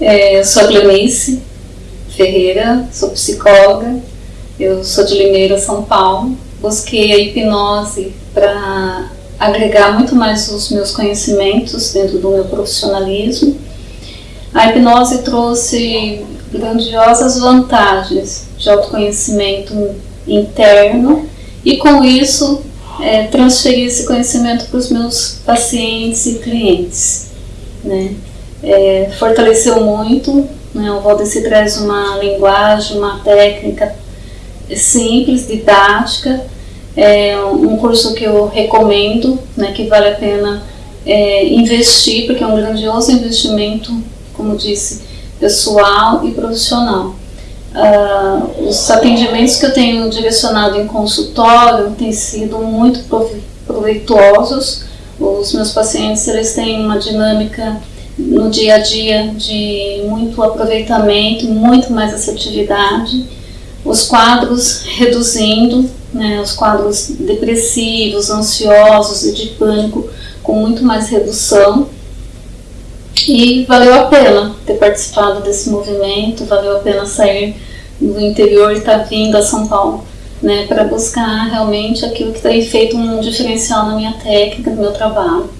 É, eu sou a Gleonice Ferreira, sou psicóloga, eu sou de Limeira, São Paulo. Busquei a hipnose para agregar muito mais os meus conhecimentos dentro do meu profissionalismo. A hipnose trouxe grandiosas vantagens de autoconhecimento interno e com isso é, transferir esse conhecimento para os meus pacientes e clientes. Né? É, fortaleceu muito, né? o Valdeci traz uma linguagem, uma técnica simples, didática, é um curso que eu recomendo, né, que vale a pena é, investir, porque é um grandioso investimento, como disse, pessoal e profissional. Uh, os atendimentos que eu tenho direcionado em consultório têm sido muito proveitosos. Os meus pacientes eles têm uma dinâmica no dia a dia de muito aproveitamento, muito mais assertividade. Os quadros reduzindo, né, os quadros depressivos, ansiosos e de pânico com muito mais redução. E valeu a pena ter participado desse movimento, valeu a pena sair do interior e estar tá vindo a São Paulo, né, para buscar realmente aquilo que tem feito um diferencial na minha técnica, no meu trabalho.